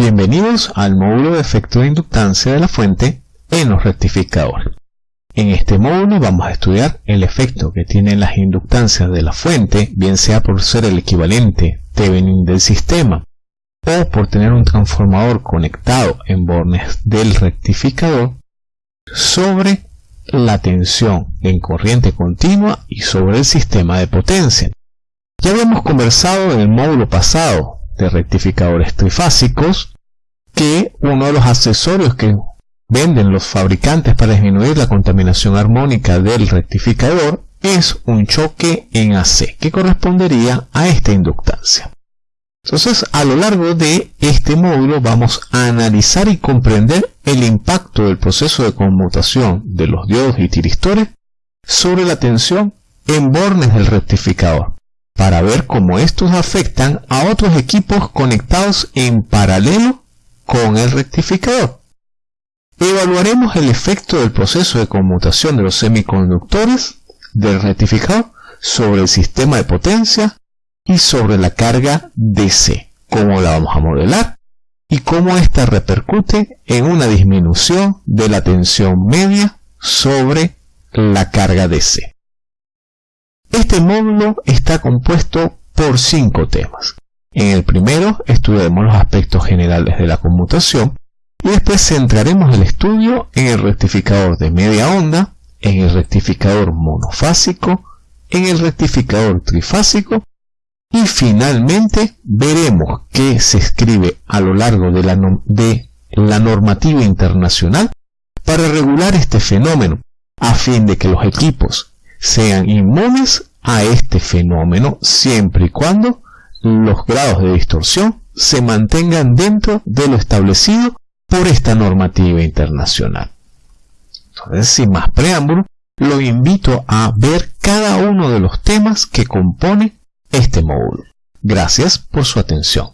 Bienvenidos al módulo de efecto de inductancia de la fuente en los rectificadores. En este módulo vamos a estudiar el efecto que tienen las inductancias de la fuente, bien sea por ser el equivalente Thevenin del sistema o por tener un transformador conectado en bornes del rectificador, sobre la tensión en corriente continua y sobre el sistema de potencia. Ya habíamos conversado en el módulo pasado de rectificadores trifásicos que uno de los accesorios que venden los fabricantes para disminuir la contaminación armónica del rectificador es un choque en AC que correspondería a esta inductancia. Entonces, a lo largo de este módulo vamos a analizar y comprender el impacto del proceso de conmutación de los diodos y tiristores sobre la tensión en bornes del rectificador, para ver cómo estos afectan a otros equipos conectados en paralelo con el rectificador. Evaluaremos el efecto del proceso de conmutación de los semiconductores del rectificador sobre el sistema de potencia y sobre la carga DC, cómo la vamos a modelar y cómo ésta repercute en una disminución de la tensión media sobre la carga DC. Este módulo está compuesto por cinco temas. En el primero estudiaremos los aspectos generales de la conmutación y después centraremos el estudio en el rectificador de media onda, en el rectificador monofásico, en el rectificador trifásico y finalmente veremos qué se escribe a lo largo de la, de la normativa internacional para regular este fenómeno, a fin de que los equipos sean inmunes a este fenómeno siempre y cuando los grados de distorsión se mantengan dentro de lo establecido por esta normativa internacional. Entonces, sin más preámbulo, lo invito a ver cada uno de los temas que compone este módulo. Gracias por su atención.